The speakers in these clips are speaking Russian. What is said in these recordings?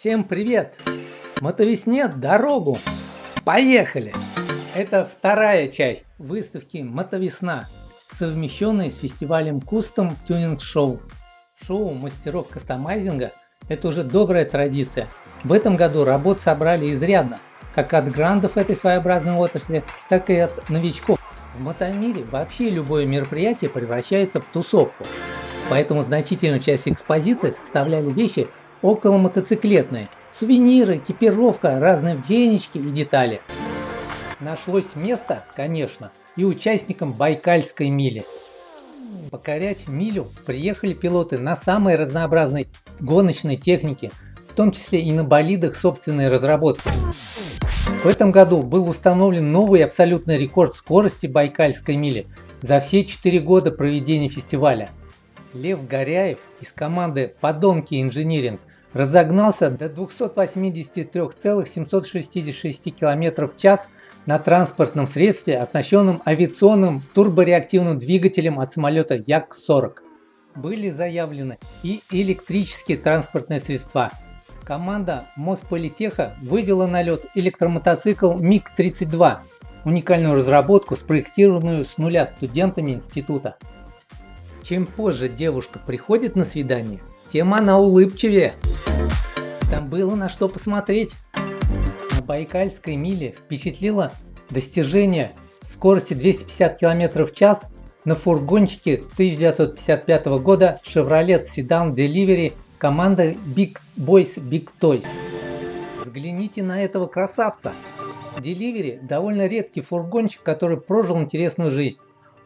Всем привет! Мотовесне дорогу! Поехали! Это вторая часть выставки Мотовесна, совмещенная с фестивалем Custom Tuning Show. Шоу мастеров кастомайзинга – это уже добрая традиция. В этом году работ собрали изрядно, как от грандов этой своеобразной отрасли, так и от новичков. В мотомире вообще любое мероприятие превращается в тусовку. Поэтому значительную часть экспозиции составляли вещи около мотоциклетные, сувениры, экипировка, разные венички и детали. Нашлось место, конечно, и участникам Байкальской мили. Покорять милю приехали пилоты на самой разнообразной гоночной технике, в том числе и на болидах собственной разработки. В этом году был установлен новый абсолютный рекорд скорости Байкальской мили за все 4 года проведения фестиваля – Лев Горяев из команды «Подонки Инжиниринг» разогнался до 283,766 км в час на транспортном средстве, оснащенном авиационным турбореактивным двигателем от самолета Як-40. Были заявлены и электрические транспортные средства. Команда Мосполитеха вывела на лед электромотоцикл МиГ-32, уникальную разработку, спроектированную с нуля студентами института. Чем позже девушка приходит на свидание, тем она улыбчивее. Там было на что посмотреть. На Байкальской миле впечатлило достижение скорости 250 км в час на фургончике 1955 года Chevrolet Sedan Delivery команда Big Boys Big Toys. Взгляните на этого красавца. Delivery довольно редкий фургончик, который прожил интересную жизнь.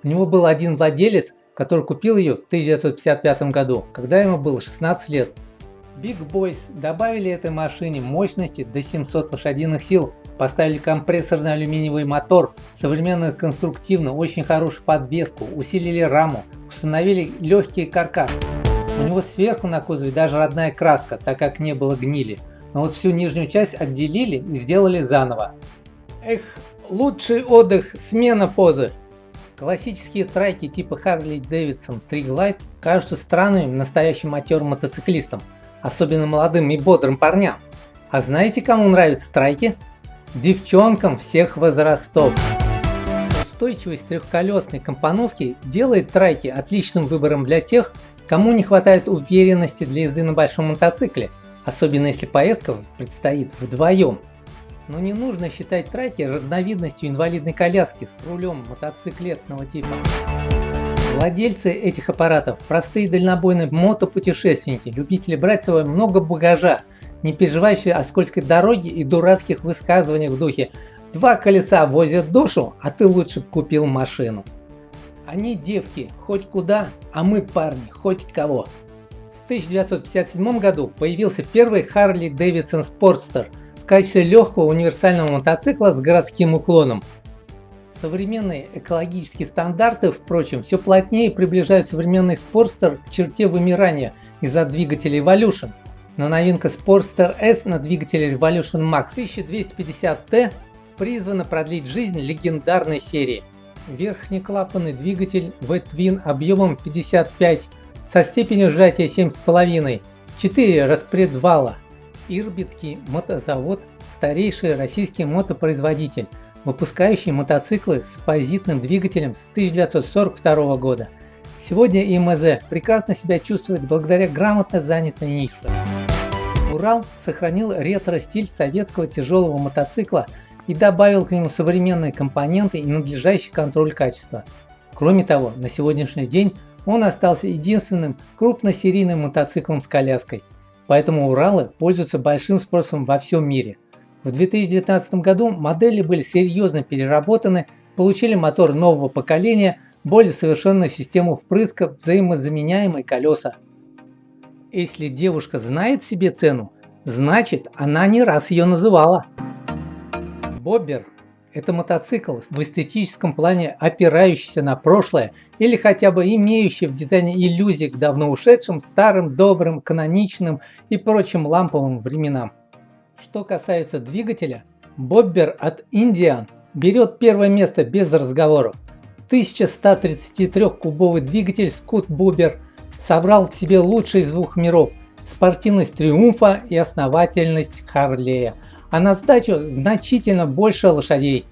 У него был один владелец, который купил ее в 1955 году, когда ему было 16 лет. Big Boys добавили этой машине мощности до 700 лошадиных сил, поставили компрессорный алюминиевый мотор, современную конструктивно, очень хорошую подвеску, усилили раму, установили легкий каркас. У него сверху на кузове даже родная краска, так как не было гнили, но вот всю нижнюю часть отделили и сделали заново. Эх, лучший отдых, смена позы. Классические трайки типа Harley Davidson Tree Glide кажутся странными настоящим матерым мотоциклистам, особенно молодым и бодрым парням. А знаете кому нравятся трайки? Девчонкам всех возрастов. Устойчивость трехколесной компоновки делает трайки отличным выбором для тех, кому не хватает уверенности для езды на большом мотоцикле, особенно если поездка предстоит вдвоем. Но не нужно считать траки разновидностью инвалидной коляски с рулем мотоциклетного типа. Владельцы этих аппаратов – простые дальнобойные мотопутешественники, любители брать с собой много багажа, не переживающие о скользкой дороге и дурацких высказываниях в духе «два колеса возят душу, а ты лучше купил машину». Они девки хоть куда, а мы парни хоть кого. В 1957 году появился первый Harley Davidson Sportster – качестве легкого универсального мотоцикла с городским уклоном. Современные экологические стандарты, впрочем, все плотнее приближают современный Sportster к черте вымирания из-за двигателя Evolution. Но новинка Sportster S на двигателе Revolution Max 1250T призвана продлить жизнь легендарной серии. Верхнеклапанный двигатель V-Twin объемом 55 со степенью сжатия 7,5, 4 распредвала, Ирбитский мотозавод – старейший российский мотопроизводитель, выпускающий мотоциклы с позитным двигателем с 1942 года. Сегодня ИМЗ прекрасно себя чувствует благодаря грамотно занятой нише. Урал сохранил ретро-стиль советского тяжелого мотоцикла и добавил к нему современные компоненты и надлежащий контроль качества. Кроме того, на сегодняшний день он остался единственным крупносерийным мотоциклом с коляской – Поэтому Уралы пользуются большим спросом во всем мире. В 2019 году модели были серьезно переработаны, получили мотор нового поколения, более совершенную систему впрыска, взаимозаменяемые колеса. Если девушка знает себе цену, значит она не раз ее называла. Боббер это мотоцикл в эстетическом плане опирающийся на прошлое или хотя бы имеющий в дизайне иллюзии к давно ушедшим, старым, добрым, каноничным и прочим ламповым временам. Что касается двигателя, Боббер от Indian берет первое место без разговоров. 1133-кубовый двигатель Scott Bobber собрал в себе лучшие из двух миров спортивность Триумфа и основательность Харлея, а на сдачу значительно больше лошадей.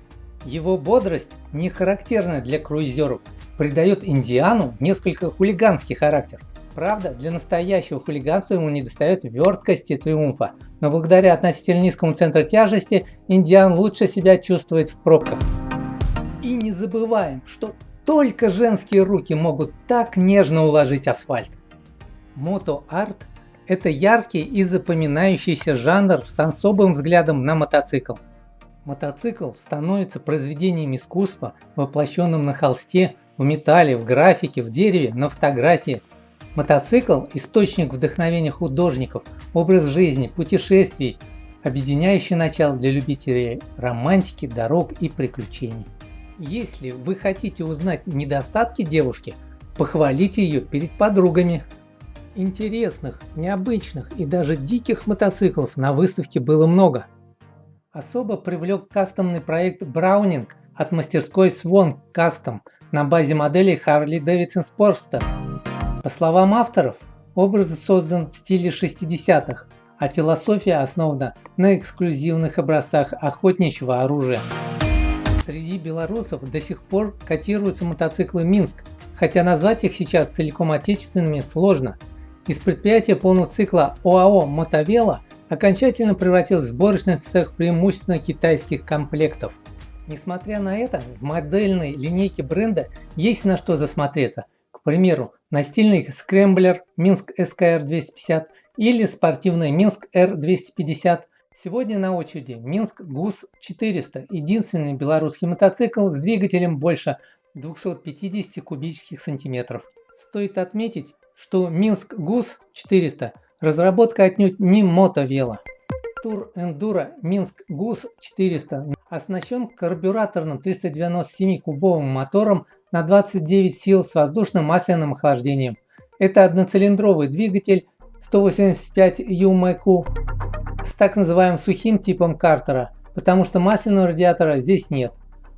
Его бодрость, не характерная для круизеров, придает Индиану несколько хулиганский характер. Правда, для настоящего хулиганства ему недостает верткости Триумфа, но благодаря относительно низкому центру тяжести Индиан лучше себя чувствует в пробках. И не забываем, что только женские руки могут так нежно уложить асфальт. Мото-арт – это яркий и запоминающийся жанр с особым взглядом на мотоцикл. Мотоцикл становится произведением искусства, воплощенным на холсте, в металле, в графике, в дереве, на фотографии. Мотоцикл – источник вдохновения художников, образ жизни, путешествий, объединяющий начало для любителей романтики, дорог и приключений. Если вы хотите узнать недостатки девушки, похвалите ее перед подругами. Интересных, необычных и даже диких мотоциклов на выставке было много. Особо привлек кастомный проект Browning от мастерской Swan Custom на базе моделей Harley Davidson Sportster. По словам авторов, образ создан в стиле 60-х, а философия основана на эксклюзивных образцах охотничьего оружия. Среди белорусов до сих пор котируются мотоциклы Минск, хотя назвать их сейчас целиком отечественными сложно. Из предприятия полного цикла ОАО «Мотовела» окончательно превратился в сборочный цех преимущественно китайских комплектов. Несмотря на это, в модельной линейке бренда есть на что засмотреться. К примеру, настильный скрэмблер Минск SKR 250 или спортивный Минск R250 Сегодня на очереди Минск ГУС-400, единственный белорусский мотоцикл с двигателем больше 250 кубических сантиметров. Стоит отметить, что Минск ГУС-400 разработка отнюдь не мотовела. Тур Эндуро Минск ГУС-400 оснащен карбюраторным 397-кубовым мотором на 29 сил с воздушным масляным охлаждением. Это одноцилиндровый двигатель 185 ЮМК с так называемым сухим типом картера, потому что масляного радиатора здесь нет.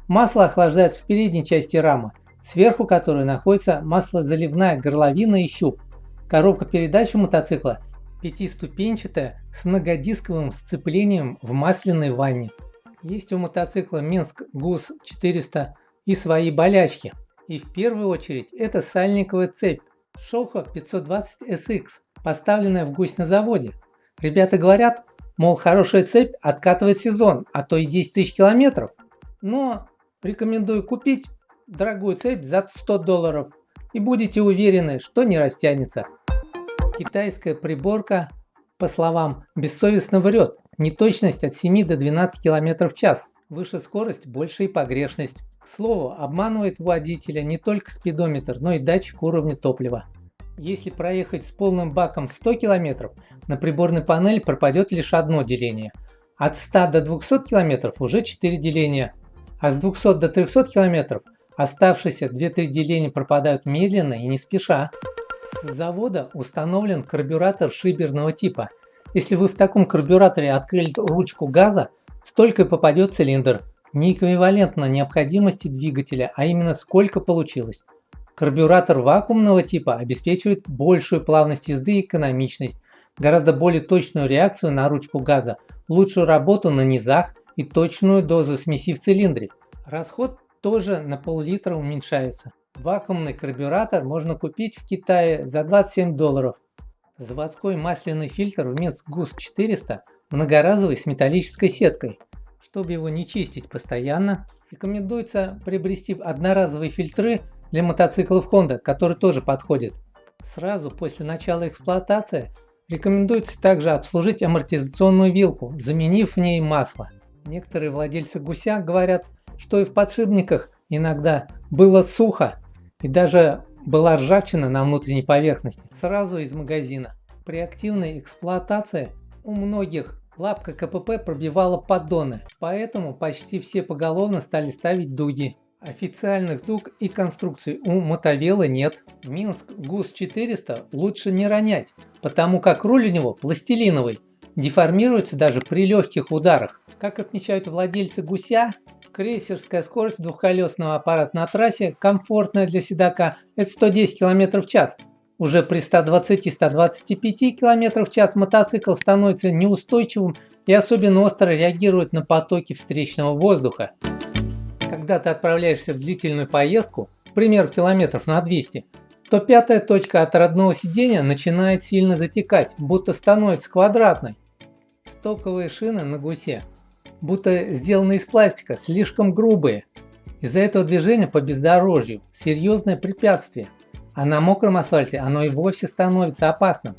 Масло охлаждается в передней части рамы, сверху которой находится маслозаливная горловина и щуп. Коробка передач у мотоцикла пятиступенчатая с многодисковым сцеплением в масляной ванне. Есть у мотоцикла Минск ГУС 400 и свои болячки. И в первую очередь это сальниковая цепь Шоха 520 SX, поставленная в гусь на заводе. Ребята говорят, Мол, хорошая цепь откатывает сезон, а то и 10 тысяч километров. Но рекомендую купить дорогую цепь за 100 долларов и будете уверены, что не растянется. Китайская приборка, по словам, бессовестно врет. Неточность от 7 до 12 км в час. Выше скорость, больше и погрешность. К слову, обманывает водителя не только спидометр, но и датчик уровня топлива. Если проехать с полным баком 100 км, на приборной панели пропадет лишь одно деление. От 100 до 200 км уже 4 деления, а с 200 до 300 км оставшиеся 2-3 деления пропадают медленно и не спеша. С завода установлен карбюратор шиберного типа. Если вы в таком карбюраторе открыли ручку газа, столько и попадет цилиндр. Не эквивалентно необходимости двигателя, а именно сколько получилось. Карбюратор вакуумного типа обеспечивает большую плавность езды и экономичность, гораздо более точную реакцию на ручку газа, лучшую работу на низах и точную дозу смеси в цилиндре. Расход тоже на пол-литра уменьшается. Вакуумный карбюратор можно купить в Китае за 27 долларов. Заводской масляный фильтр в Минск ГУС 400 многоразовый с металлической сеткой. Чтобы его не чистить постоянно, рекомендуется приобрести одноразовые фильтры для мотоциклов Honda, который тоже подходит. Сразу после начала эксплуатации рекомендуется также обслужить амортизационную вилку, заменив в ней масло. Некоторые владельцы гуся говорят, что и в подшипниках иногда было сухо и даже была ржавчина на внутренней поверхности сразу из магазина. При активной эксплуатации у многих лапка КПП пробивала поддоны, поэтому почти все поголовно стали ставить дуги. Официальных дуг и конструкций у мотовела нет. Минск ГУС-400 лучше не ронять, потому как руль у него пластилиновый, деформируется даже при легких ударах. Как отмечают владельцы гуся, крейсерская скорость двухколесного аппарата на трассе, комфортная для седока, это 110 км в час. Уже при 120-125 км в час мотоцикл становится неустойчивым и особенно остро реагирует на потоки встречного воздуха. Когда ты отправляешься в длительную поездку, к примеру километров на 200, то пятая точка от родного сидения начинает сильно затекать, будто становится квадратной. Стоковые шины на гусе, будто сделаны из пластика, слишком грубые. Из-за этого движения по бездорожью серьезное препятствие – а на мокром асфальте оно и вовсе становится опасным.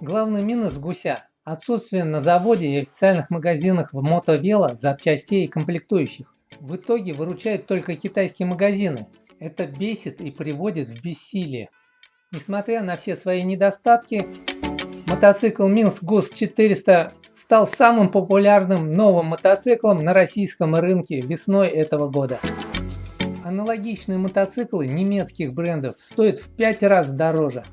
Главный минус гуся – отсутствие на заводе и официальных магазинах в мотовело запчастей и комплектующих. В итоге выручают только китайские магазины. Это бесит и приводит в бессилие. Несмотря на все свои недостатки, мотоцикл Минск ГУС 400 стал самым популярным новым мотоциклом на российском рынке весной этого года. Аналогичные мотоциклы немецких брендов стоят в 5 раз дороже.